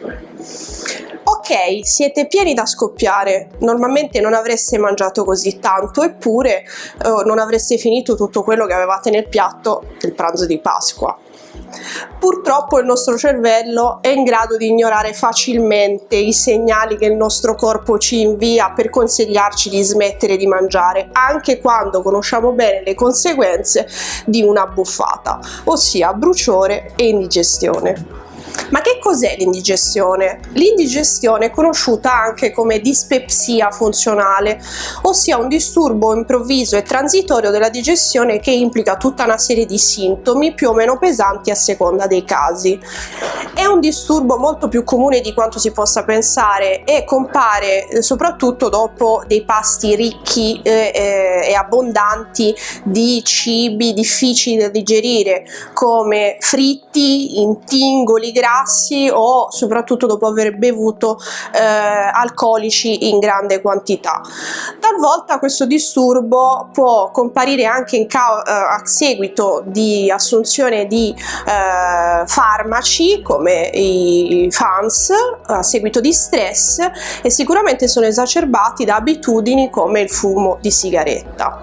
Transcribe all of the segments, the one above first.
Ok, siete pieni da scoppiare, normalmente non avreste mangiato così tanto, eppure eh, non avreste finito tutto quello che avevate nel piatto del pranzo di Pasqua. Purtroppo il nostro cervello è in grado di ignorare facilmente i segnali che il nostro corpo ci invia per consigliarci di smettere di mangiare, anche quando conosciamo bene le conseguenze di una buffata, ossia bruciore e indigestione. Ma che cos'è l'indigestione? L'indigestione è conosciuta anche come dispepsia funzionale, ossia un disturbo improvviso e transitorio della digestione che implica tutta una serie di sintomi più o meno pesanti a seconda dei casi. È un disturbo molto più comune di quanto si possa pensare e compare eh, soprattutto dopo dei pasti ricchi eh, eh, e abbondanti di cibi difficili da digerire come fritti, intingoli grassi grassi o soprattutto dopo aver bevuto eh, alcolici in grande quantità. Talvolta questo disturbo può comparire anche in eh, a seguito di assunzione di eh, farmaci come i FANS a seguito di stress e sicuramente sono esacerbati da abitudini come il fumo di sigaretta.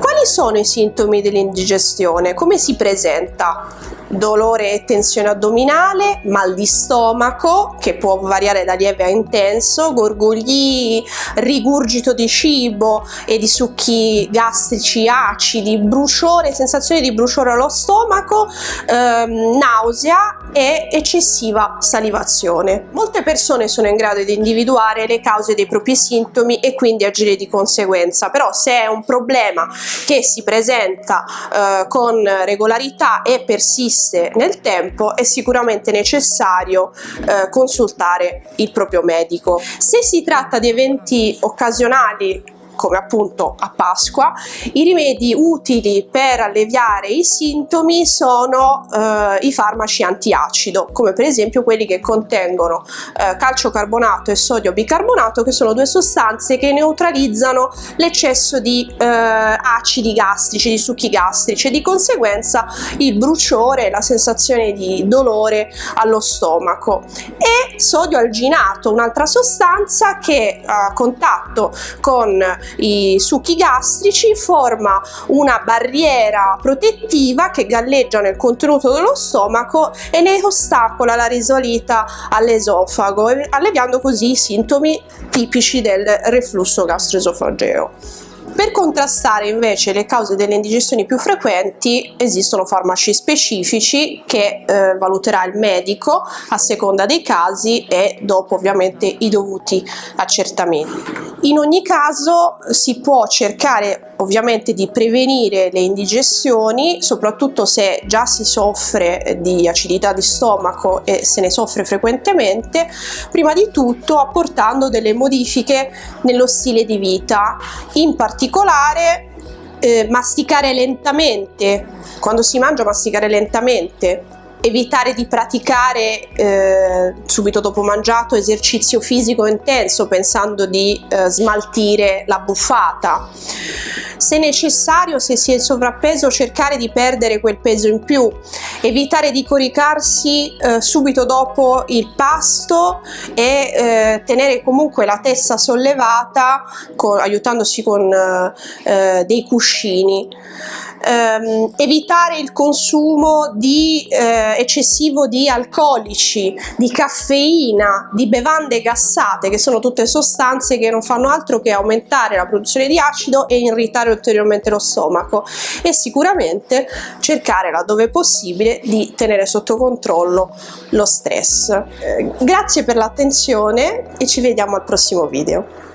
Quali sono i sintomi dell'indigestione? Come si presenta? Dolore e tensione addominale, mal di stomaco che può variare da lieve a intenso, gorgogli, rigurgito di cibo e di succhi gastrici acidi, bruciore, sensazione di bruciore allo stomaco, ehm, nausea e eccessiva salivazione. Molte persone sono in grado di individuare le cause dei propri sintomi e quindi agire di conseguenza, però se è un problema che si presenta eh, con regolarità e persiste nel tempo è sicuramente necessario eh, consultare il proprio medico. Se si tratta di eventi occasionali come appunto a Pasqua. I rimedi utili per alleviare i sintomi sono eh, i farmaci antiacido, come per esempio quelli che contengono eh, calciocarbonato e sodio bicarbonato, che sono due sostanze che neutralizzano l'eccesso di eh, acidi gastrici, di succhi gastrici e di conseguenza il bruciore, la sensazione di dolore allo stomaco. E sodio alginato, un'altra sostanza che a contatto con i succhi gastrici forma una barriera protettiva che galleggia nel contenuto dello stomaco e ne ostacola la risalita all'esofago, alleviando così i sintomi tipici del reflusso gastroesofageo. Per contrastare invece le cause delle indigestioni più frequenti esistono farmaci specifici che eh, valuterà il medico a seconda dei casi e dopo ovviamente i dovuti accertamenti. In ogni caso si può cercare ovviamente di prevenire le indigestioni, soprattutto se già si soffre di acidità di stomaco e se ne soffre frequentemente, prima di tutto apportando delle modifiche nello stile di vita, in particolare eh, masticare lentamente, quando si mangia masticare lentamente, evitare di praticare eh, subito dopo mangiato esercizio fisico intenso pensando di eh, smaltire la buffata. Se necessario se si è sovrappeso cercare di perdere quel peso in più. Evitare di coricarsi eh, subito dopo il pasto e eh, tenere comunque la testa sollevata con, aiutandosi con eh, dei cuscini. Ehm, evitare il consumo di, eh, eccessivo di alcolici, di caffeina, di bevande gassate che sono tutte sostanze che non fanno altro che aumentare la produzione di acido e irritare ulteriormente lo stomaco e sicuramente cercare laddove possibile di tenere sotto controllo lo stress. Eh, grazie per l'attenzione e ci vediamo al prossimo video.